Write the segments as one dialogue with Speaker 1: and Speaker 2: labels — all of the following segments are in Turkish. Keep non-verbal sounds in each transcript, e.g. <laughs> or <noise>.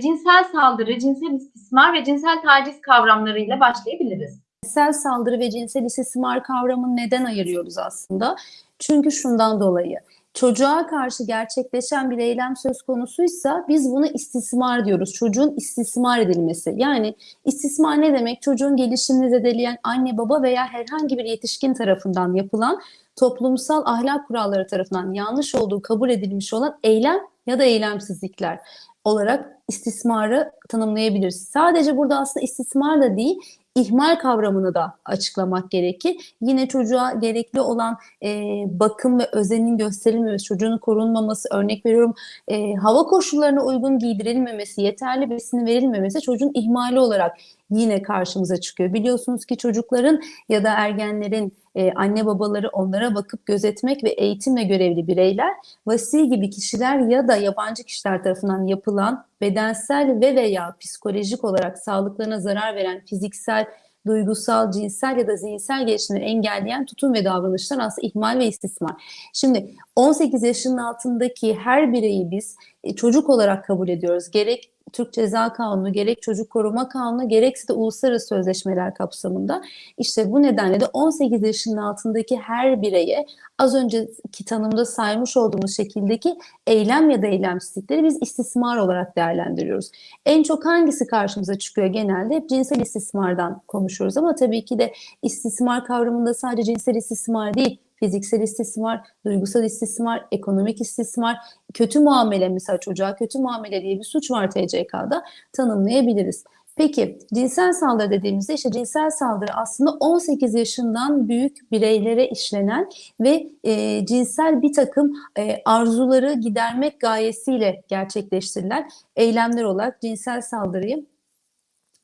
Speaker 1: cinsel saldırı, cinsel istismar ve cinsel taciz kavramlarıyla başlayabiliriz.
Speaker 2: Cinsel saldırı ve cinsel istismar kavramını neden ayırıyoruz aslında? Çünkü şundan dolayı çocuğa karşı gerçekleşen bir eylem söz konusuysa biz bunu istismar diyoruz. Çocuğun istismar edilmesi. Yani istismar ne demek? Çocuğun gelişimini zedeleyen anne baba veya herhangi bir yetişkin tarafından yapılan toplumsal ahlak kuralları tarafından yanlış olduğu kabul edilmiş olan eylem ya da eylemsizlikler olarak istismarı tanımlayabiliriz. Sadece burada aslında istismar da değil, ihmal kavramını da açıklamak gerekir. Yine çocuğa gerekli olan e, bakım ve özenin gösterilmemesi, çocuğun korunmaması, örnek veriyorum e, hava koşullarına uygun giydirilmemesi, yeterli besini verilmemesi çocuğun ihmali olarak yine karşımıza çıkıyor. Biliyorsunuz ki çocukların ya da ergenlerin e, anne babaları onlara bakıp gözetmek ve eğitimle görevli bireyler, vasi gibi kişiler ya da yabancı kişiler tarafından yapılan bedensel ve veya psikolojik olarak sağlıklarına zarar veren fiziksel, duygusal, cinsel ya da zihinsel gelişimleri engelleyen tutum ve davranışlar aslında ihmal ve istismar. Şimdi 18 yaşının altındaki her bireyi biz e, çocuk olarak kabul ediyoruz. Gerek Türk Ceza Kanunu, gerek Çocuk Koruma Kanunu, gerekse de uluslararası sözleşmeler kapsamında. İşte bu nedenle de 18 yaşının altındaki her bireye az önceki tanımda saymış olduğumuz şekildeki eylem ya da eylemsizlikleri biz istismar olarak değerlendiriyoruz. En çok hangisi karşımıza çıkıyor genelde? Hep cinsel istismardan konuşuyoruz ama tabii ki de istismar kavramında sadece cinsel istismar değil, fiziksel istismar, duygusal istismar, ekonomik istismar, kötü muamele mesela çocuğa kötü muamele diye bir suç var TCK'da tanımlayabiliriz. Peki cinsel saldırı dediğimizde işte cinsel saldırı aslında 18 yaşından büyük bireylere işlenen ve e, cinsel bir takım e, arzuları gidermek gayesiyle gerçekleştirilen eylemler olarak cinsel saldırıyı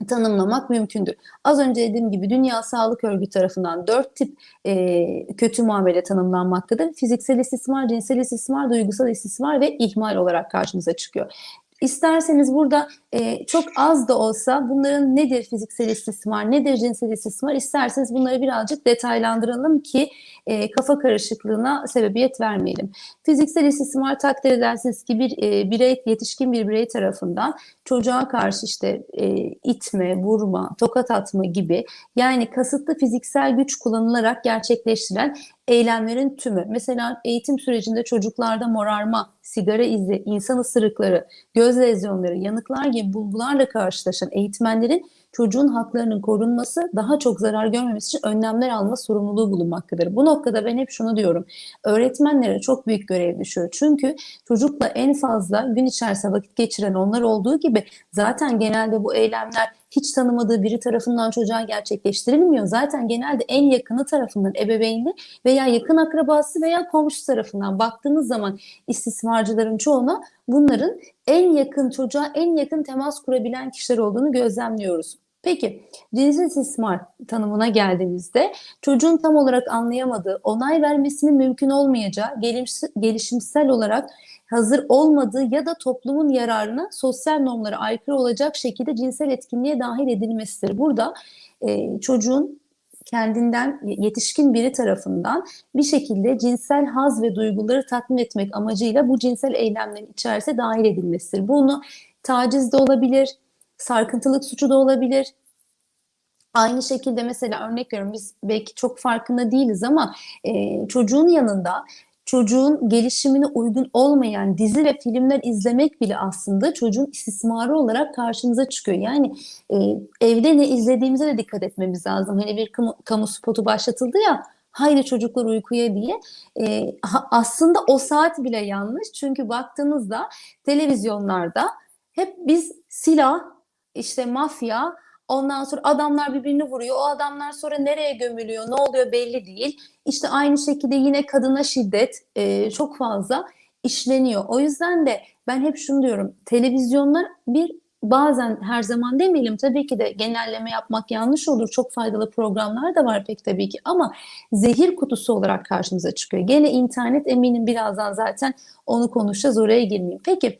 Speaker 2: tanımlamak mümkündür. Az önce dediğim gibi Dünya Sağlık Örgütü tarafından dört tip e, kötü muamele tanımlanmaktadır. Fiziksel istismar, cinsel istismar, duygusal istismar ve ihmal olarak karşımıza çıkıyor. İsterseniz burada e, çok az da olsa bunların nedir fiziksel istismar, nedir cinsel istismar isterseniz bunları birazcık detaylandıralım ki e, kafa karışıklığına sebebiyet vermeyelim. Fiziksel istismar takdir edersiniz ki bir e, birey, yetişkin bir birey tarafından çocuğa karşı işte e, itme, vurma, tokat atma gibi yani kasıtlı fiziksel güç kullanılarak gerçekleştirilen eylemlerin tümü. Mesela eğitim sürecinde çocuklarda morarma, sigara izi, insan ısırıkları, göz lezyonları, yanıklar gibi bulgularla karşılaşan eğitmenlerin çocuğun haklarının korunması, daha çok zarar görmemesi için önlemler alma sorumluluğu bulunmaktadır. Bu noktada ben hep şunu diyorum. Öğretmenlere çok büyük görev düşüyor. Çünkü çocukla en fazla gün içerisinde vakit geçiren onlar olduğu gibi zaten genelde bu eylemler hiç tanımadığı biri tarafından çocuğa gerçekleştirilmiyor. Zaten genelde en yakını tarafından ebeveyni veya yakın akrabası veya komşu tarafından baktığınız zaman istismarcıların çoğuna bunların en yakın çocuğa en yakın temas kurabilen kişiler olduğunu gözlemliyoruz. Peki cinsel istismar tanımına geldiğimizde çocuğun tam olarak anlayamadığı, onay vermesinin mümkün olmayacağı, gelişimsel olarak hazır olmadığı ya da toplumun yararına sosyal normlara aykırı olacak şekilde cinsel etkinliğe dahil edilmesidir. Burada e, çocuğun kendinden yetişkin biri tarafından bir şekilde cinsel haz ve duyguları tatmin etmek amacıyla bu cinsel eylemlerin içerisine dahil edilmesidir. Bunu taciz de olabilir, sarkıntılık suçu da olabilir. Aynı şekilde mesela örnek veriyorum biz belki çok farkında değiliz ama e, çocuğun yanında çocuğun gelişimine uygun olmayan dizi ve filmler izlemek bile aslında çocuğun istismarı olarak karşımıza çıkıyor. Yani e, evde ne izlediğimize de dikkat etmemiz lazım. Hani bir kamu, kamu spotu başlatıldı ya haydi çocuklar uykuya diye. E, aslında o saat bile yanlış. Çünkü baktığınızda televizyonlarda hep biz silah, işte mafya, Ondan sonra adamlar birbirini vuruyor. O adamlar sonra nereye gömülüyor, ne oluyor belli değil. İşte aynı şekilde yine kadına şiddet e, çok fazla işleniyor. O yüzden de ben hep şunu diyorum. Televizyonlar bir bazen her zaman demeyelim tabii ki de genelleme yapmak yanlış olur. Çok faydalı programlar da var pek tabii ki ama zehir kutusu olarak karşımıza çıkıyor. Gene internet eminim birazdan zaten onu konuşacağız oraya girmeyeyim. Peki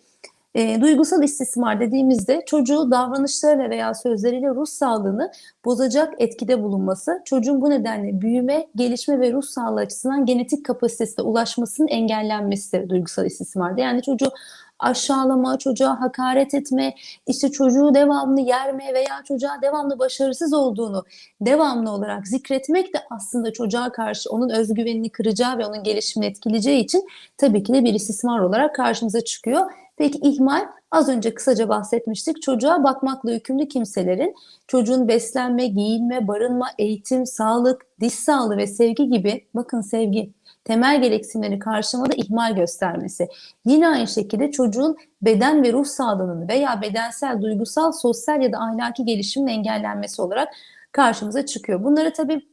Speaker 2: e, duygusal istismar dediğimizde çocuğu davranışlarıyla veya sözleriyle ruh sağlığını bozacak etkide bulunması, çocuğun bu nedenle büyüme, gelişme ve ruh sağlığı açısından genetik kapasitesine ulaşmasının engellenmesidir duygusal istismarda. Yani çocuğu aşağılama, çocuğa hakaret etme, işte çocuğu devamlı yerme veya çocuğa devamlı başarısız olduğunu devamlı olarak zikretmek de aslında çocuğa karşı onun özgüvenini kıracağı ve onun gelişimini etkileyeceği için tabii ki de bir istismar olarak karşımıza çıkıyor. Peki ihmal az önce kısaca bahsetmiştik. Çocuğa bakmakla yükümlü kimselerin çocuğun beslenme, giyinme, barınma, eğitim, sağlık, diş sağlığı ve sevgi gibi bakın sevgi temel gereksinimleri karşılamada ihmal göstermesi. Yine aynı şekilde çocuğun beden ve ruh sağlığının veya bedensel, duygusal, sosyal ya da ahlaki gelişimin engellenmesi olarak karşımıza çıkıyor. Bunları tabii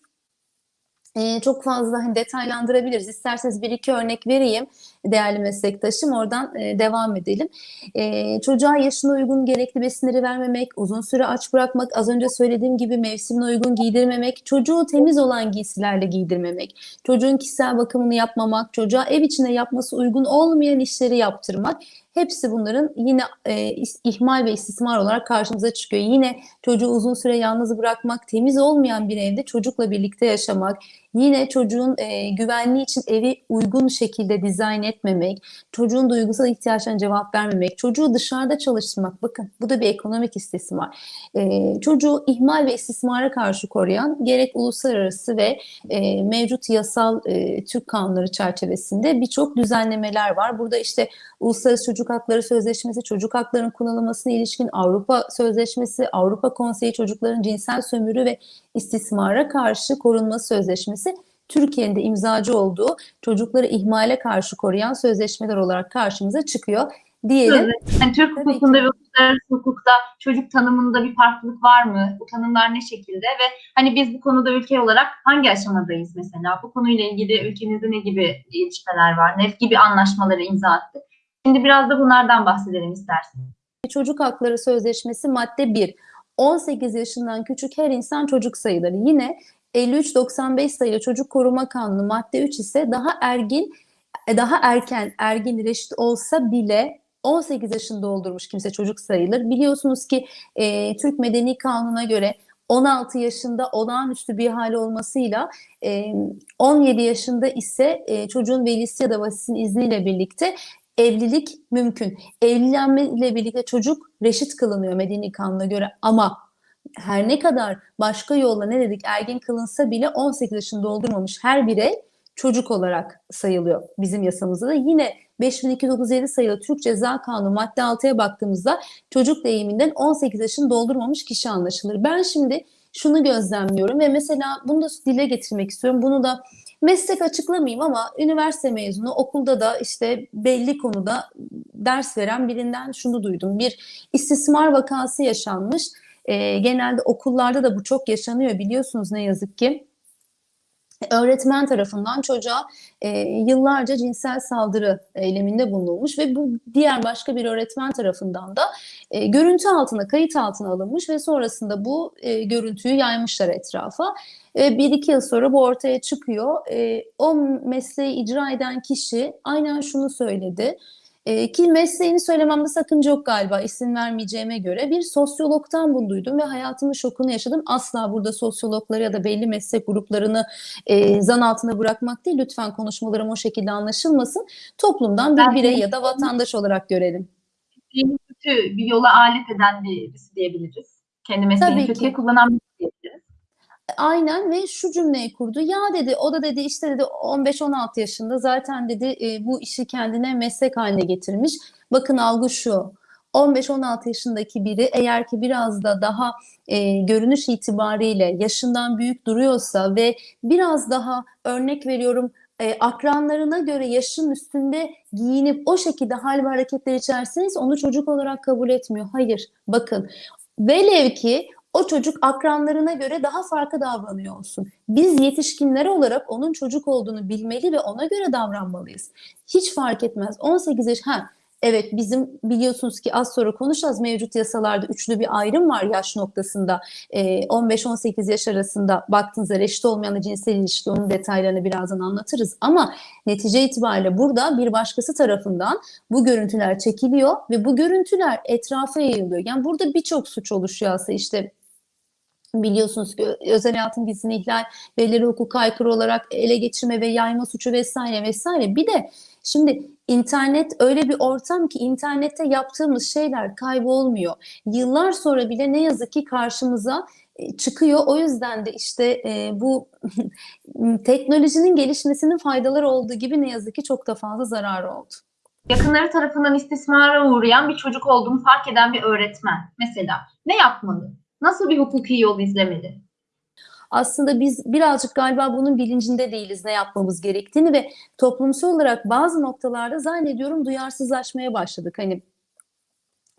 Speaker 2: e, çok fazla hani detaylandırabiliriz. İsterseniz bir iki örnek vereyim değerli meslektaşım. Oradan e, devam edelim. E, çocuğa yaşına uygun gerekli besinleri vermemek, uzun süre aç bırakmak, az önce söylediğim gibi mevsimine uygun giydirmemek, çocuğu temiz olan giysilerle giydirmemek, çocuğun kişisel bakımını yapmamak, çocuğa ev içinde yapması uygun olmayan işleri yaptırmak. Hepsi bunların yine e, ihmal ve istismar olarak karşımıza çıkıyor. Yine çocuğu uzun süre yalnız bırakmak, temiz olmayan bir evde çocukla birlikte yaşamak, yine çocuğun e, güvenliği için evi uygun şekilde dizayn etmemek, çocuğun duygusal ihtiyaçlarına cevap vermemek, çocuğu dışarıda çalıştırmak. Bakın bu da bir ekonomik istismar. E, çocuğu ihmal ve istismara karşı koruyan gerek uluslararası ve e, mevcut yasal e, Türk kanunları çerçevesinde birçok düzenlemeler var. Burada işte Uluslararası Çocuk Hakları Sözleşmesi, çocuk haklarının kullanılmasına ilişkin Avrupa Sözleşmesi, Avrupa Konseyi Çocukların Cinsel Sömürü ve istismara karşı korunması sözleşmesi Türkiye'nin de imzacı olduğu çocukları ihmale karşı koruyan sözleşmeler olarak karşımıza çıkıyor diyelim.
Speaker 1: Yani Türk hukukunda ve uluslararası hukukta çocuk tanımında bir farklılık var mı? Bu tanımlar ne şekilde ve hani biz bu konuda ülke olarak hangi aşamadayız mesela? Bu konuyla ilgili ülkemizde ne gibi gelişmeler var? Ne gibi anlaşmaları imza attık? Şimdi biraz da bunlardan bahsedelim istersen.
Speaker 2: Çocuk Hakları Sözleşmesi madde 1. 18 yaşından küçük her insan çocuk sayılır. Yine 53-95 sayılı Çocuk Koruma Kanunu madde 3 ise daha ergin e, daha erken ergin reşit olsa bile 18 yaşını doldurmuş kimse çocuk sayılır. Biliyorsunuz ki e, Türk Medeni Kanunu'na göre 16 yaşında olağanüstü bir hali olmasıyla e, 17 yaşında ise e, çocuğun velisi ya da vasisinin izniyle birlikte evlilik mümkün. Evlenme ile birlikte çocuk reşit kılınıyor Medeni Kanun'a göre ama her ne kadar başka yolla ne dedik ergin kılınsa bile 18 yaşını doldurmamış her birey çocuk olarak sayılıyor bizim yasamızda da. Yine 5237 sayılı Türk Ceza Kanunu madde 6'ya baktığımızda çocuk deyiminden 18 yaşını doldurmamış kişi anlaşılır. Ben şimdi şunu gözlemliyorum ve mesela bunu da dile getirmek istiyorum. Bunu da meslek açıklamayayım ama üniversite mezunu okulda da işte belli konuda ders veren birinden şunu duydum. Bir istismar vakası yaşanmış. E, genelde okullarda da bu çok yaşanıyor biliyorsunuz ne yazık ki. Öğretmen tarafından çocuğa e, yıllarca cinsel saldırı eyleminde bulunulmuş ve bu diğer başka bir öğretmen tarafından da e, görüntü altına, kayıt altına alınmış ve sonrasında bu e, görüntüyü yaymışlar etrafa. E, bir iki yıl sonra bu ortaya çıkıyor. E, o mesleği icra eden kişi aynen şunu söyledi. E, ki mesleğini söylememde sakınca yok galiba isim vermeyeceğime göre bir sosyologtan bunu duydum ve hayatımın şokunu yaşadım. Asla burada sosyologları ya da belli meslek gruplarını e, zan altına bırakmak değil. Lütfen konuşmalarım o şekilde anlaşılmasın. Toplumdan bir birey ya da vatandaş olarak görelim.
Speaker 1: Kötü bir yola alet eden birisi diyebiliriz. Kendi mesleğini kötüye kullanan diyebiliriz.
Speaker 2: Aynen ve şu cümleyi kurdu. Ya dedi o da dedi işte dedi 15-16 yaşında zaten dedi e, bu işi kendine meslek haline getirmiş. Bakın algı şu. 15-16 yaşındaki biri eğer ki biraz da daha e, görünüş itibariyle yaşından büyük duruyorsa ve biraz daha örnek veriyorum e, akranlarına göre yaşın üstünde giyinip o şekilde hal ve hareketler içerseniz onu çocuk olarak kabul etmiyor. Hayır bakın velev ki o çocuk akranlarına göre daha farklı davranıyor olsun. Biz yetişkinler olarak onun çocuk olduğunu bilmeli ve ona göre davranmalıyız. Hiç fark etmez. 18 yaş, ha evet bizim biliyorsunuz ki az sonra konuşacağız mevcut yasalarda üçlü bir ayrım var yaş noktasında. Ee, 15-18 yaş arasında baktığınızda reşit olmayan cinsel ilişki onun detaylarını birazdan anlatırız. Ama netice itibariyle burada bir başkası tarafından bu görüntüler çekiliyor ve bu görüntüler etrafa yayılıyor. Yani burada birçok suç oluşuyor aslında işte biliyorsunuz ki özel hayatın gizliliğini ihlal, belirli hukuka aykırı olarak ele geçirme ve yayma suçu vesaire vesaire. Bir de Şimdi internet öyle bir ortam ki internette yaptığımız şeyler kaybolmuyor. Yıllar sonra bile ne yazık ki karşımıza e, çıkıyor. O yüzden de işte e, bu <laughs> teknolojinin gelişmesinin faydaları olduğu gibi ne yazık ki çok da fazla zararı oldu.
Speaker 1: Yakınları tarafından istismara uğrayan bir çocuk olduğunu fark eden bir öğretmen mesela ne yapmalı? Nasıl bir hukuki yol izlemeli?
Speaker 2: Aslında biz birazcık galiba bunun bilincinde değiliz ne yapmamız gerektiğini ve toplumsal olarak bazı noktalarda zannediyorum duyarsızlaşmaya başladık. Hani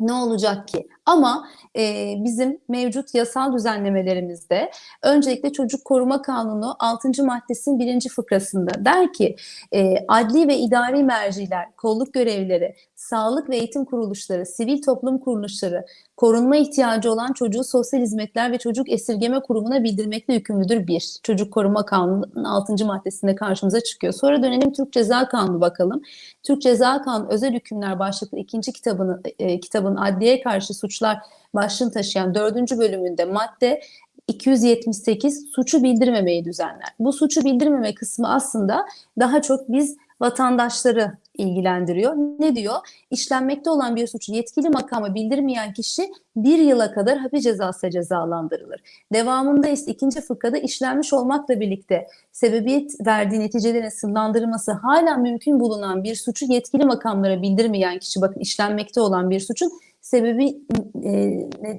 Speaker 2: ne olacak ki? Ama e, bizim mevcut yasal düzenlemelerimizde öncelikle Çocuk Koruma Kanunu 6. maddesinin 1. fıkrasında der ki e, adli ve idari merciler, kolluk görevlileri, sağlık ve eğitim kuruluşları, sivil toplum kuruluşları, korunma ihtiyacı olan çocuğu sosyal hizmetler ve çocuk esirgeme kurumuna bildirmekle yükümlüdür bir. Çocuk Koruma Kanunu'nun 6. maddesinde karşımıza çıkıyor. Sonra dönelim Türk Ceza Kanunu bakalım. Türk Ceza Kanunu özel hükümler başlıklı ikinci kitabını, e, kitabın adliye karşı suçlar başlığını taşıyan dördüncü bölümünde madde 278 suçu bildirmemeyi düzenler. Bu suçu bildirmeme kısmı aslında daha çok biz vatandaşları ilgilendiriyor. Ne diyor? İşlenmekte olan bir suçu yetkili makama bildirmeyen kişi bir yıla kadar hapis cezası cezalandırılır. Devamında ise ikinci fıkrada işlenmiş olmakla birlikte sebebiyet verdiği neticelerin sınırlandırılması hala mümkün bulunan bir suçu yetkili makamlara bildirmeyen kişi bakın işlenmekte olan bir suçun sebebi e,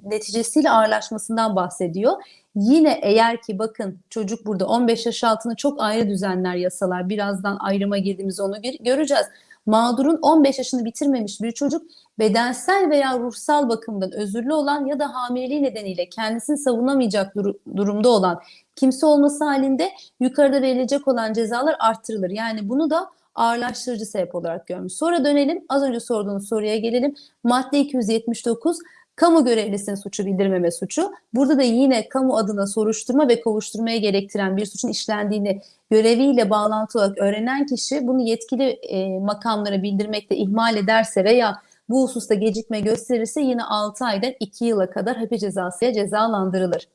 Speaker 2: neticesiyle ağırlaşmasından bahsediyor. Yine eğer ki bakın çocuk burada 15 yaş altını çok ayrı düzenler yasalar. Birazdan ayrıma girdiğimiz onu göreceğiz. Mağdurun 15 yaşını bitirmemiş bir çocuk bedensel veya ruhsal bakımdan özürlü olan ya da hamileliği nedeniyle kendisini savunamayacak dur- durumda olan kimse olması halinde yukarıda verilecek olan cezalar arttırılır. Yani bunu da ağırlaştırıcı sebep olarak görmüş. Sonra dönelim az önce sorduğunuz soruya gelelim. Madde 279 kamu görevlisinin suçu bildirmeme suçu. Burada da yine kamu adına soruşturma ve kovuşturmaya gerektiren bir suçun işlendiğini göreviyle bağlantılı olarak öğrenen kişi bunu yetkili e, makamlara bildirmekte ihmal ederse veya bu hususta gecikme gösterirse yine 6 aydan 2 yıla kadar hapis cezasıya cezalandırılır.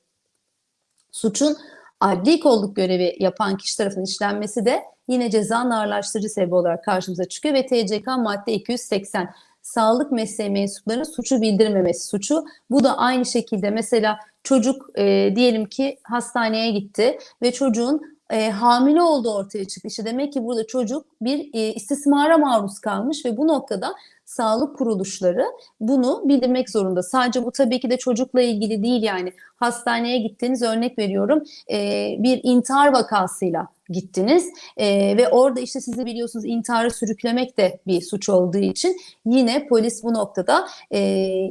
Speaker 2: Suçun adli kolluk görevi yapan kişi tarafından işlenmesi de yine ceza ağırlaştırıcı sebebi olarak karşımıza çıkıyor ve TCK madde 280 sağlık mesleği mensuplarının suçu bildirmemesi suçu. Bu da aynı şekilde mesela çocuk e, diyelim ki hastaneye gitti ve çocuğun e, hamile olduğu ortaya çıktı. İşte demek ki burada çocuk bir e, istismara maruz kalmış ve bu noktada sağlık kuruluşları bunu bildirmek zorunda. Sadece bu tabii ki de çocukla ilgili değil yani hastaneye gittiğiniz örnek veriyorum e, bir intihar vakasıyla gittiniz e, ve orada işte sizi biliyorsunuz intiharı sürüklemek de bir suç olduğu için yine polis bu noktada e,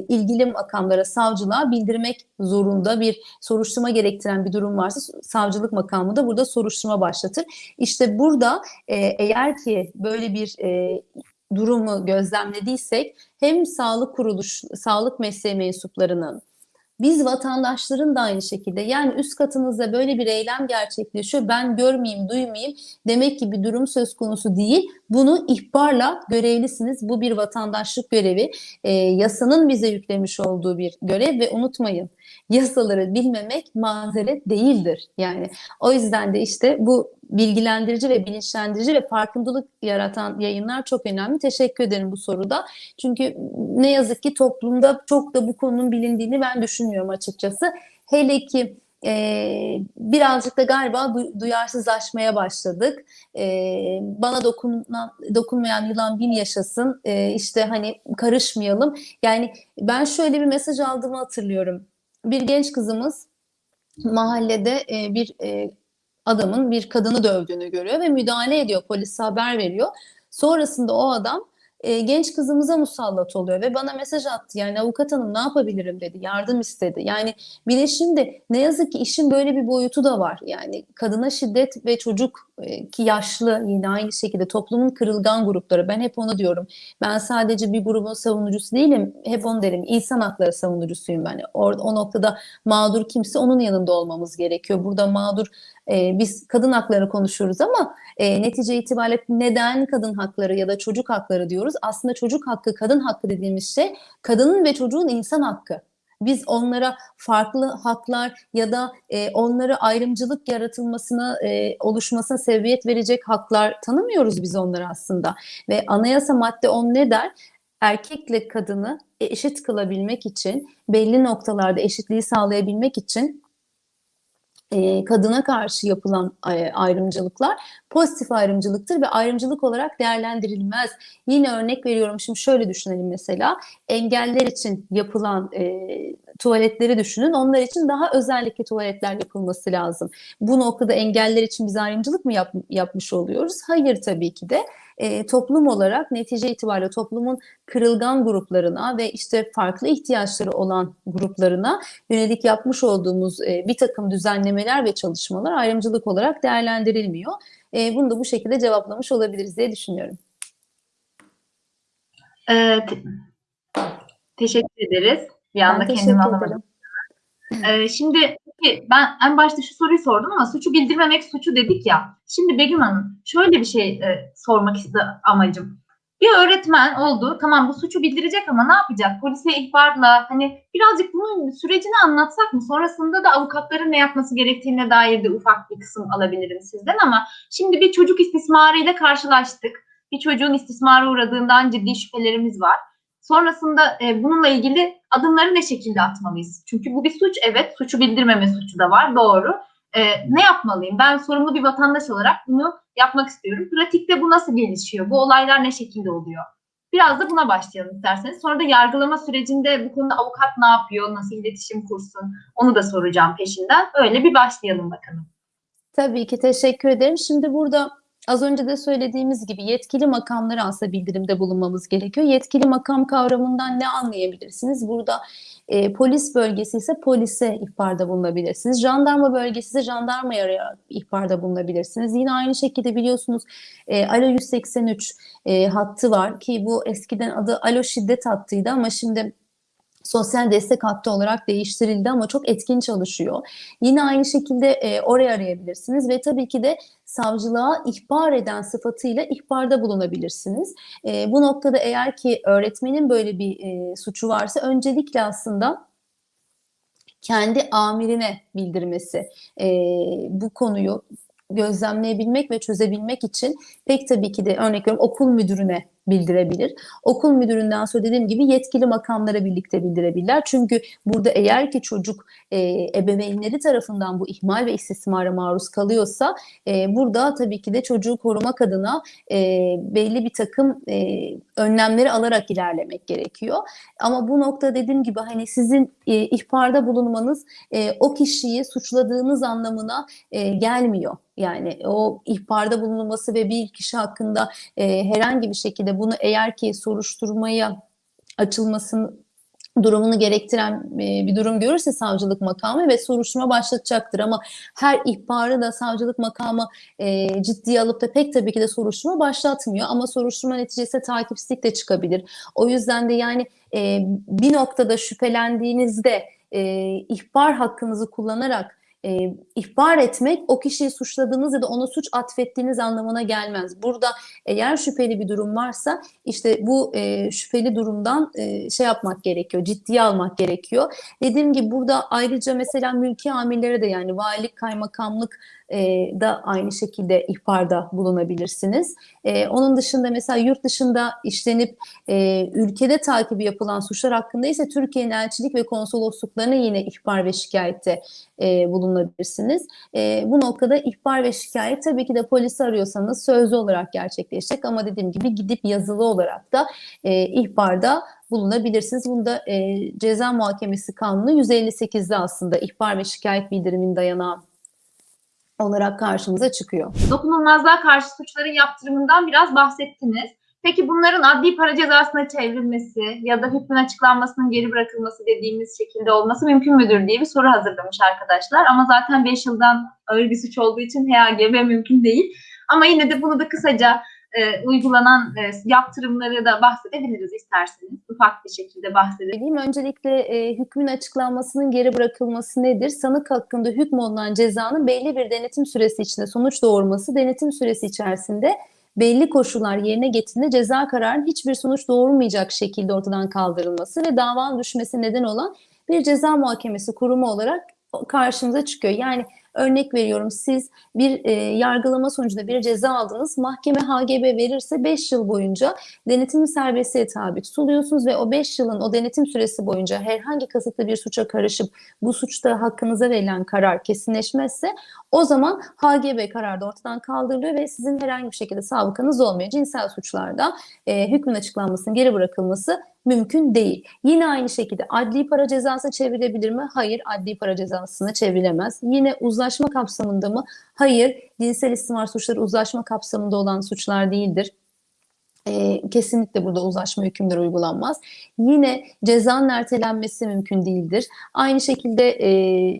Speaker 2: ilgili makamlara savcılığa bildirmek zorunda bir soruşturma gerektiren bir durum varsa savcılık makamı da burada soruşturma başlatır. İşte burada e, eğer ki böyle bir e, durumu gözlemlediysek hem sağlık kuruluş, sağlık mesleği mensuplarının biz vatandaşların da aynı şekilde yani üst katınızda böyle bir eylem gerçekleşiyor ben görmeyeyim duymayayım demek ki bir durum söz konusu değil. Bunu ihbarla görevlisiniz. Bu bir vatandaşlık görevi. E, yasanın bize yüklemiş olduğu bir görev ve unutmayın yasaları bilmemek mazeret değildir. Yani o yüzden de işte bu bilgilendirici ve bilinçlendirici ve farkındalık yaratan yayınlar çok önemli. Teşekkür ederim bu soruda. Çünkü ne yazık ki toplumda çok da bu konunun bilindiğini ben düşünüyorum açıkçası. Hele ki e, birazcık da galiba duyarsızlaşmaya başladık. E, bana dokunan, dokunmayan yılan bin yaşasın. E, işte hani karışmayalım. Yani ben şöyle bir mesaj aldığımı hatırlıyorum. Bir genç kızımız mahallede e, bir e, adamın bir kadını dövdüğünü görüyor ve müdahale ediyor. Polise haber veriyor. Sonrasında o adam e, genç kızımıza musallat oluyor ve bana mesaj attı. Yani avukat hanım ne yapabilirim dedi. Yardım istedi. Yani bir de şimdi ne yazık ki işin böyle bir boyutu da var. Yani kadına şiddet ve çocuk e, ki yaşlı yine aynı şekilde toplumun kırılgan grupları. Ben hep onu diyorum. Ben sadece bir grubun savunucusu değilim. Hep onu derim. İnsan hakları savunucusuyum ben. O, o noktada mağdur kimse onun yanında olmamız gerekiyor. Burada mağdur e, biz kadın hakları konuşuyoruz ama e, netice itibariyle neden kadın hakları ya da çocuk hakları diyoruz? Aslında çocuk hakkı, kadın hakkı dediğimiz şey kadının ve çocuğun insan hakkı. Biz onlara farklı haklar ya da e, onlara ayrımcılık yaratılmasına, e, oluşmasına sebebiyet verecek haklar tanımıyoruz biz onlara aslında. Ve anayasa madde 10 ne der? Erkekle kadını eşit kılabilmek için, belli noktalarda eşitliği sağlayabilmek için e, kadına karşı yapılan e, ayrımcılıklar pozitif ayrımcılıktır ve ayrımcılık olarak değerlendirilmez. Yine örnek veriyorum şimdi şöyle düşünelim mesela engeller için yapılan e, tuvaletleri düşünün. Onlar için daha özellikle tuvaletler yapılması lazım. Bu noktada engeller için biz ayrımcılık mı yap, yapmış oluyoruz? Hayır tabii ki de e, toplum olarak netice itibariyle toplumun kırılgan gruplarına ve işte farklı ihtiyaçları olan gruplarına yönelik yapmış olduğumuz e, bir takım düzenlemeler ve çalışmalar ayrımcılık olarak değerlendirilmiyor. E, bunu da bu şekilde cevaplamış olabiliriz diye düşünüyorum.
Speaker 1: Te- teşekkür ederiz. Bir anda kendimi alamadım. Ee, şimdi peki, ben en başta şu soruyu sordum ama suçu bildirmemek suçu dedik ya. Şimdi Begüm Hanım şöyle bir şey e, sormak iste amacım. Bir öğretmen oldu. Tamam bu suçu bildirecek ama ne yapacak? Polise ihbarla hani birazcık bunun sürecini anlatsak mı? Sonrasında da avukatların ne yapması gerektiğine dair de ufak bir kısım alabilirim sizden ama şimdi bir çocuk istismarıyla karşılaştık. Bir çocuğun istismara uğradığından ciddi şüphelerimiz var. Sonrasında e, bununla ilgili adımları ne şekilde atmalıyız? Çünkü bu bir suç evet, suçu bildirmeme suçu da var doğru. E, ne yapmalıyım? Ben sorumlu bir vatandaş olarak bunu yapmak istiyorum. Pratikte bu nasıl gelişiyor? Bu olaylar ne şekilde oluyor? Biraz da buna başlayalım isterseniz. Sonra da yargılama sürecinde bu konuda avukat ne yapıyor, nasıl iletişim kursun onu da soracağım peşinden. Öyle bir başlayalım bakalım.
Speaker 2: Tabii ki teşekkür ederim. Şimdi burada az önce de söylediğimiz gibi yetkili makamlara aslında bildirimde bulunmamız gerekiyor. Yetkili makam kavramından ne anlayabilirsiniz? Burada e, polis bölgesi ise polise ihbarda bulunabilirsiniz. Jandarma bölgesi ise jandarmaya ihbarda bulunabilirsiniz. Yine aynı şekilde biliyorsunuz e, Alo 183 e, hattı var ki bu eskiden adı Alo şiddet hattıydı ama şimdi sosyal destek hattı olarak değiştirildi ama çok etkin çalışıyor. Yine aynı şekilde e, oraya arayabilirsiniz ve tabii ki de savcılığa ihbar eden sıfatıyla ihbarda bulunabilirsiniz. E, bu noktada eğer ki öğretmenin böyle bir e, suçu varsa öncelikle aslında kendi amirine bildirmesi e, bu konuyu gözlemleyebilmek ve çözebilmek için pek tabii ki de örnek veriyorum okul müdürüne bildirebilir. Okul müdüründen sonra dediğim gibi yetkili makamlara birlikte bildirebilirler. Çünkü burada eğer ki çocuk e, ebeveynleri tarafından bu ihmal ve istismara maruz kalıyorsa e, burada tabii ki de çocuğu korumak adına e, belli bir takım e, önlemleri alarak ilerlemek gerekiyor. Ama bu nokta dediğim gibi hani sizin e, ihbarda bulunmanız e, o kişiyi suçladığınız anlamına e, gelmiyor. Yani o ihbarda bulunması ve bir kişi hakkında e, herhangi bir şekilde bunu eğer ki soruşturmaya açılmasını durumunu gerektiren e, bir durum görürse savcılık makamı ve soruşturma başlatacaktır ama her ihbarı da savcılık makamı e, ciddiye alıp da pek tabii ki de soruşturma başlatmıyor ama soruşturma neticesi takipsizlik de çıkabilir. O yüzden de yani e, bir noktada şüphelendiğinizde e, ihbar hakkınızı kullanarak e, ihbar etmek o kişiyi suçladığınız ya da ona suç atfettiğiniz anlamına gelmez. Burada eğer şüpheli bir durum varsa işte bu e, şüpheli durumdan e, şey yapmak gerekiyor, ciddiye almak gerekiyor. Dediğim gibi burada ayrıca mesela mülki amirlere de yani valilik, kaymakamlık e, da aynı şekilde ihbarda bulunabilirsiniz. E, onun dışında mesela yurt dışında işlenip e, ülkede takibi yapılan suçlar hakkında ise Türkiye'nin elçilik ve konsolosluklarına yine ihbar ve şikayette e, bulunabilirsiniz. E, bu noktada ihbar ve şikayet tabii ki de polisi arıyorsanız sözlü olarak gerçekleşecek ama dediğim gibi gidip yazılı olarak da e, ihbarda bulunabilirsiniz. Bunda e, ceza muhakemesi kanunu 158'de aslında ihbar ve şikayet bildirimin dayanağı olarak karşımıza çıkıyor.
Speaker 1: Dokunulmazlığa karşı suçların yaptırımından biraz bahsettiniz. Peki bunların adli para cezasına çevrilmesi ya da hükmün açıklanmasının geri bırakılması dediğimiz şekilde olması mümkün müdür diye bir soru hazırlamış arkadaşlar. Ama zaten 5 yıldan ağır bir suç olduğu için HAGB mümkün değil. Ama yine de bunu da kısaca e, uygulanan e, yaptırımları da bahsedebiliriz isterseniz. Ufak bir şekilde bahsedelim.
Speaker 2: Öncelikle e, hükmün açıklanmasının geri bırakılması nedir? Sanık hakkında hükmolunan cezanın belli bir denetim süresi içinde sonuç doğurması, denetim süresi içerisinde belli koşullar yerine getirildiğinde ceza kararının hiçbir sonuç doğurmayacak şekilde ortadan kaldırılması ve davanın düşmesi neden olan bir ceza muhakemesi kurumu olarak karşımıza çıkıyor. Yani örnek veriyorum siz bir e, yargılama sonucunda bir ceza aldınız. Mahkeme HGB verirse 5 yıl boyunca denetim serbestliğe tabi tutuluyorsunuz ve o 5 yılın o denetim süresi boyunca herhangi kasıtlı bir suça karışıp bu suçta hakkınıza verilen karar kesinleşmezse o zaman HGB kararı da ortadan kaldırılıyor ve sizin herhangi bir şekilde sabıkanız olmuyor. Cinsel suçlarda e, hükmün açıklanmasının geri bırakılması mümkün değil. Yine aynı şekilde adli para cezası çevrilebilir mi? Hayır, adli para cezasına çevrilemez. Yine uzlaşma kapsamında mı? Hayır, cinsel istismar suçları uzlaşma kapsamında olan suçlar değildir. E, kesinlikle burada uzlaşma hükümleri uygulanmaz. Yine cezanın ertelenmesi mümkün değildir. Aynı şekilde e,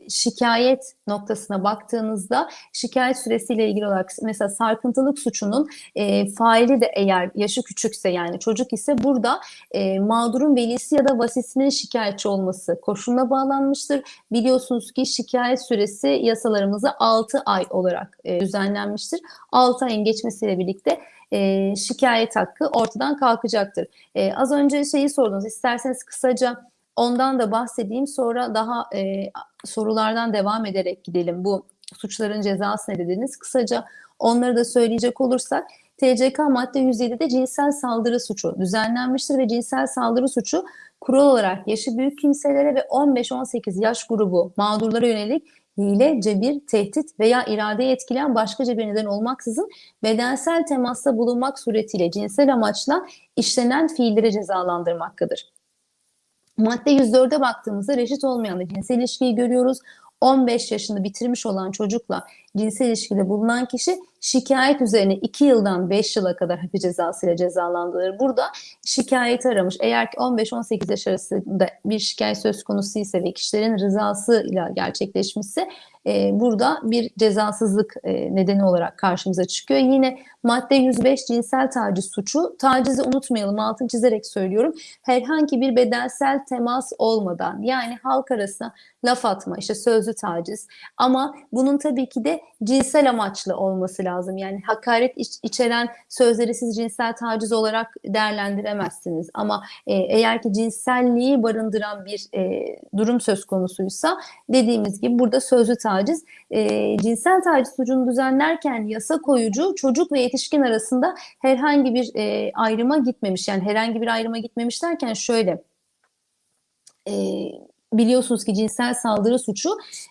Speaker 2: şikayet noktasına baktığınızda şikayet süresiyle ilgili olarak mesela sarkıntılık suçunun e, faili de eğer yaşı küçükse yani çocuk ise burada e, mağdurun velisi ya da vasisinin şikayetçi olması koşuluna bağlanmıştır. Biliyorsunuz ki şikayet süresi yasalarımızda 6 ay olarak e, düzenlenmiştir. 6 ayın geçmesiyle birlikte e, şikayet hakkı ortadan kalkacaktır. E, az önce şeyi sordunuz. İsterseniz kısaca ondan da bahsedeyim. Sonra daha e, sorulardan devam ederek gidelim. Bu suçların cezası ne dediniz? Kısaca onları da söyleyecek olursak TCK madde 107'de cinsel saldırı suçu düzenlenmiştir ve cinsel saldırı suçu kural olarak yaşı büyük kimselere ve 15-18 yaş grubu mağdurlara yönelik hile, cebir, tehdit veya iradeyi etkileyen başkaca bir neden olmaksızın bedensel temasta bulunmak suretiyle cinsel amaçla işlenen fiilleri cezalandırmaktadır. Madde 104'e baktığımızda reşit olmayan da cinsel ilişkiyi görüyoruz. 15 yaşını bitirmiş olan çocukla cinsel ilişkide bulunan kişi şikayet üzerine 2 yıldan 5 yıla kadar hapis cezası ile cezalandırılır. Burada şikayet aramış. Eğer ki 15-18 yaş arasında bir şikayet söz konusu ise ve kişilerin rızasıyla gerçekleşmişse e, burada bir cezasızlık e, nedeni olarak karşımıza çıkıyor. Yine madde 105 cinsel taciz suçu. Tacizi unutmayalım altını çizerek söylüyorum. Herhangi bir bedensel temas olmadan yani halk arasında laf atma işte sözlü taciz ama bunun tabii ki de cinsel amaçlı olması lazım. Yani hakaret iç, içeren sözleri siz cinsel taciz olarak değerlendiremezsiniz. Ama e, eğer ki cinselliği barındıran bir e, durum söz konusuysa dediğimiz gibi burada sözlü taciz. E, cinsel taciz suçunu düzenlerken yasa koyucu çocuk ve yetişkin arasında herhangi bir e, ayrıma gitmemiş. Yani herhangi bir ayrıma gitmemiş derken şöyle... E, biliyorsunuz ki cinsel saldırı suçu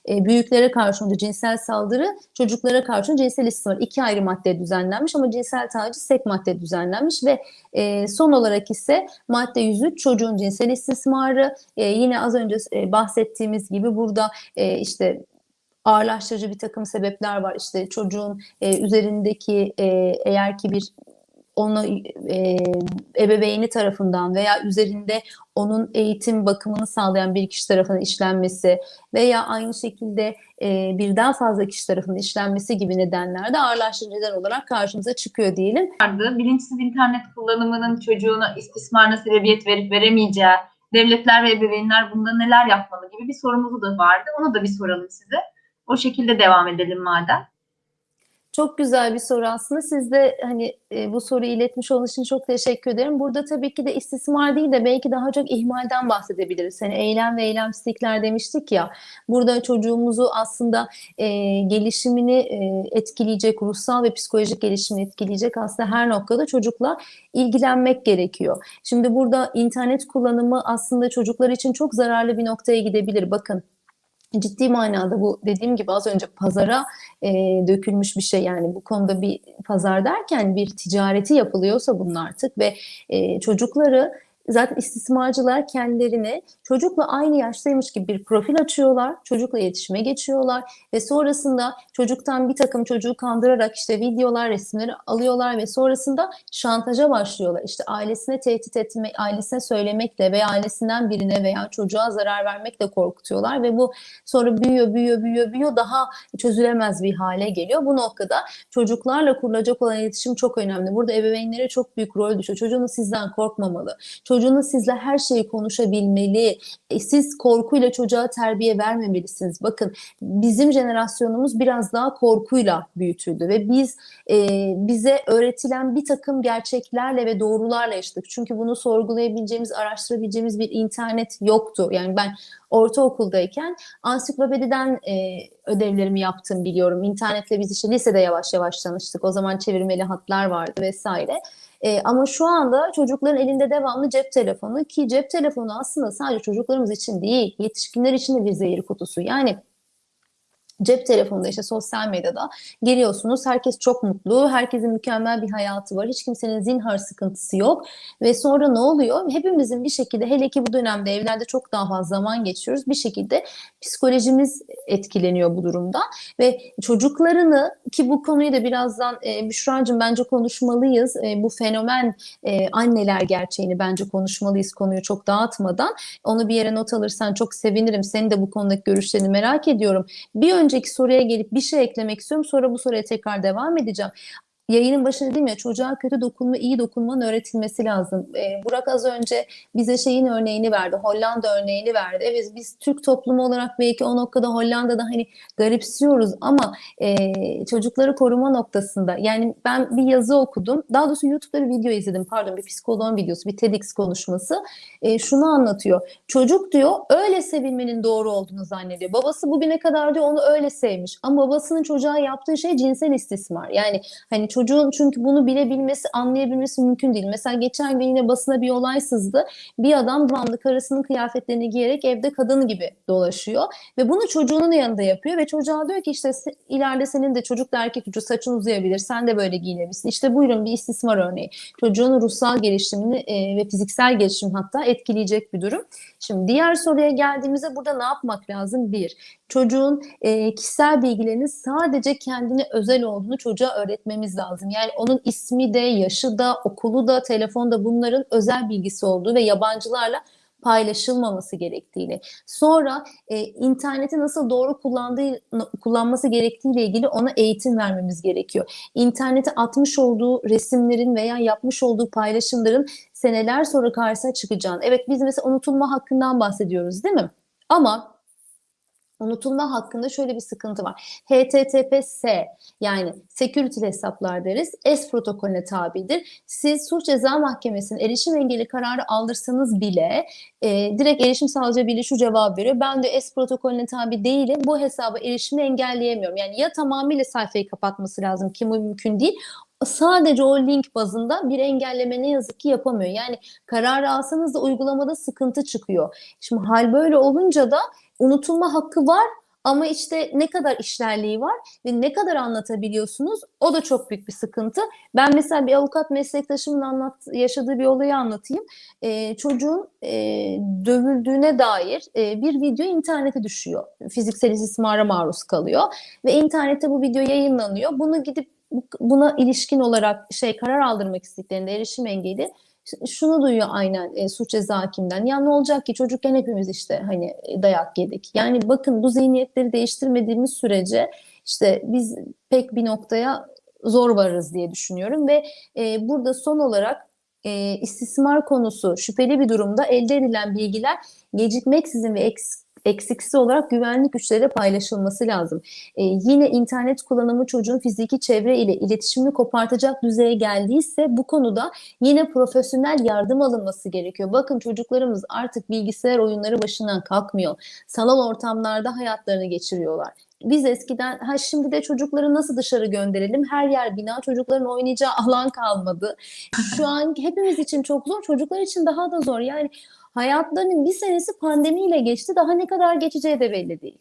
Speaker 2: e, büyüklere karşı önce cinsel saldırı, çocuklara karşı cinsel istismar iki ayrı madde düzenlenmiş ama cinsel taciz tek madde düzenlenmiş ve e, son olarak ise madde 103 çocuğun cinsel istismarı e, yine az önce e, bahsettiğimiz gibi burada e, işte ağırlaştırıcı bir takım sebepler var. İşte çocuğun e, üzerindeki e, eğer ki bir onu e, ebeveyni tarafından veya üzerinde onun eğitim bakımını sağlayan bir kişi tarafından işlenmesi veya aynı şekilde e, birden fazla kişi tarafından işlenmesi gibi nedenler de ağırlaştırıcı neden olarak karşımıza çıkıyor diyelim.
Speaker 1: Bilinçsiz internet kullanımının çocuğuna istismarına sebebiyet verip veremeyeceği, devletler ve ebeveynler bunda neler yapmalı gibi bir sorumuz da vardı. Onu da bir soralım size. O şekilde devam edelim madem.
Speaker 2: Çok güzel bir soru aslında. Siz de hani e, bu soruyu iletmiş olduğunuz için çok teşekkür ederim. Burada tabii ki de istismar değil de belki daha çok ihmalden bahsedebiliriz. Hani eylem ve eylemsizlikler demiştik ya. Burada çocuğumuzu aslında e, gelişimini e, etkileyecek, ruhsal ve psikolojik gelişimini etkileyecek aslında her noktada çocukla ilgilenmek gerekiyor. Şimdi burada internet kullanımı aslında çocuklar için çok zararlı bir noktaya gidebilir. Bakın ciddi manada bu dediğim gibi az önce pazara e, dökülmüş bir şey. Yani bu konuda bir pazar derken bir ticareti yapılıyorsa bunun artık ve e, çocukları zaten istismarcılar kendilerini çocukla aynı yaştaymış gibi bir profil açıyorlar. Çocukla iletişime geçiyorlar ve sonrasında çocuktan bir takım çocuğu kandırarak işte videolar, resimleri alıyorlar ve sonrasında şantaja başlıyorlar. İşte ailesine tehdit etme, ailesine söylemekle veya ailesinden birine veya çocuğa zarar vermekle korkutuyorlar ve bu sonra büyüyor, büyüyor, büyüyor, büyüyor daha çözülemez bir hale geliyor. Bu noktada çocuklarla kurulacak olan iletişim çok önemli. Burada ebeveynlere çok büyük rol düşüyor. Çocuğunuz sizden korkmamalı. Çocuğunuz sizle her şeyi konuşabilmeli. E, siz korkuyla çocuğa terbiye vermemelisiniz. Bakın bizim jenerasyonumuz biraz daha korkuyla büyütüldü ve biz e, bize öğretilen bir takım gerçeklerle ve doğrularla yaşadık. Çünkü bunu sorgulayabileceğimiz, araştırabileceğimiz bir internet yoktu. Yani ben ortaokuldayken ansiklopediden e, ödevlerimi yaptım biliyorum. İnternetle biz işte lisede yavaş yavaş tanıştık. O zaman çevirmeli hatlar vardı vesaire. E, ama şu anda çocukların elinde devamlı cep telefonu ki cep telefonu aslında sadece çocuklarımız için değil, yetişkinler için de bir zehir kutusu. Yani cep telefonunda işte sosyal medyada giriyorsunuz. Herkes çok mutlu. Herkesin mükemmel bir hayatı var. Hiç kimsenin zinhar sıkıntısı yok. Ve sonra ne oluyor? Hepimizin bir şekilde hele ki bu dönemde evlerde çok daha fazla zaman geçiyoruz. Bir şekilde psikolojimiz etkileniyor bu durumda. Ve çocuklarını ki bu konuyu da birazdan e, Büşra'cığım bence konuşmalıyız. E, bu fenomen e, anneler gerçeğini bence konuşmalıyız konuyu çok dağıtmadan. Onu bir yere not alırsan çok sevinirim. Senin de bu konudaki görüşlerini merak ediyorum. Bir önceki soruya gelip bir şey eklemek istiyorum. Sonra bu soruya tekrar devam edeceğim. Yayının başında dedim ya çocuğa kötü dokunma, iyi dokunmanın öğretilmesi lazım. Ee, Burak az önce bize şeyin örneğini verdi, Hollanda örneğini verdi. Evet biz Türk toplumu olarak belki o noktada Hollanda'da hani garipsiyoruz ama e, çocukları koruma noktasında yani ben bir yazı okudum. Daha doğrusu YouTube'da bir video izledim pardon bir psikoloğun videosu, bir TEDx konuşması. E, şunu anlatıyor. Çocuk diyor öyle sevilmenin doğru olduğunu zannediyor. Babası bugüne kadar diyor onu öyle sevmiş. Ama babasının çocuğa yaptığı şey cinsel istismar. Yani hani çocuğun çünkü bunu bilebilmesi, anlayabilmesi mümkün değil. Mesela geçen gün yine basına bir olay sızdı. Bir adam devamlı karısının kıyafetlerini giyerek evde kadın gibi dolaşıyor. Ve bunu çocuğunun yanında yapıyor ve çocuğa diyor ki işte ileride senin de çocuk da erkek çocuğu saçın uzayabilir. Sen de böyle giyinebilirsin. İşte buyurun bir istismar örneği. Çocuğun ruhsal gelişimini e, ve fiziksel gelişim hatta etkileyecek bir durum. Şimdi diğer soruya geldiğimizde burada ne yapmak lazım? Bir, çocuğun e, kişisel bilgilerinin sadece kendine özel olduğunu çocuğa öğretmemiz lazım. Yani onun ismi de, yaşı da, okulu da, telefonda bunların özel bilgisi olduğu ve yabancılarla paylaşılmaması gerektiğini. Sonra e, interneti nasıl doğru kullandığı kullanması gerektiğiyle ilgili ona eğitim vermemiz gerekiyor. İnternete atmış olduğu resimlerin veya yapmış olduğu paylaşımların seneler sonra karşısına çıkacağını. Evet biz mesela unutulma hakkından bahsediyoruz değil mi? Ama unutulma hakkında şöyle bir sıkıntı var. HTTPS yani security hesaplar deriz. S protokolüne tabidir. Siz suç ceza mahkemesinin erişim engeli kararı aldırsanız bile e, direkt erişim sağlayıcı biri şu cevap veriyor. Ben de S protokolüne tabi değilim. Bu hesaba erişimi engelleyemiyorum. Yani ya tamamıyla sayfayı kapatması lazım ki bu mümkün değil sadece o link bazında bir engelleme ne yazık ki yapamıyor. Yani kararı alsanız da uygulamada sıkıntı çıkıyor. Şimdi hal böyle olunca da unutulma hakkı var ama işte ne kadar işlerliği var ve ne kadar anlatabiliyorsunuz o da çok büyük bir sıkıntı. Ben mesela bir avukat meslektaşımın anlat, yaşadığı bir olayı anlatayım. Ee, çocuğun e, dövüldüğüne dair e, bir video internete düşüyor. Fiziksel istismara maruz kalıyor ve internette bu video yayınlanıyor. Bunu gidip buna ilişkin olarak şey karar aldırmak istediklerinde erişim engeli şunu duyuyor aynen e, suç ceza hakimden. Ya ne olacak ki çocukken hepimiz işte hani dayak yedik. Yani bakın bu zihniyetleri değiştirmediğimiz sürece işte biz pek bir noktaya zor varırız diye düşünüyorum ve e, burada son olarak e, istismar konusu şüpheli bir durumda elde edilen bilgiler gecikmeksizin ve eks eksiksiz olarak güvenlik güçleriyle paylaşılması lazım. Ee, yine internet kullanımı çocuğun fiziki çevre ile iletişimini kopartacak düzeye geldiyse bu konuda yine profesyonel yardım alınması gerekiyor. Bakın çocuklarımız artık bilgisayar oyunları başından kalkmıyor. Sanal ortamlarda hayatlarını geçiriyorlar biz eskiden ha şimdi de çocukları nasıl dışarı gönderelim? Her yer bina, çocukların oynayacağı alan kalmadı. <laughs> Şu an hepimiz için çok zor, çocuklar için daha da zor. Yani hayatlarının bir senesi pandemiyle geçti. Daha ne kadar geçeceği de belli değil.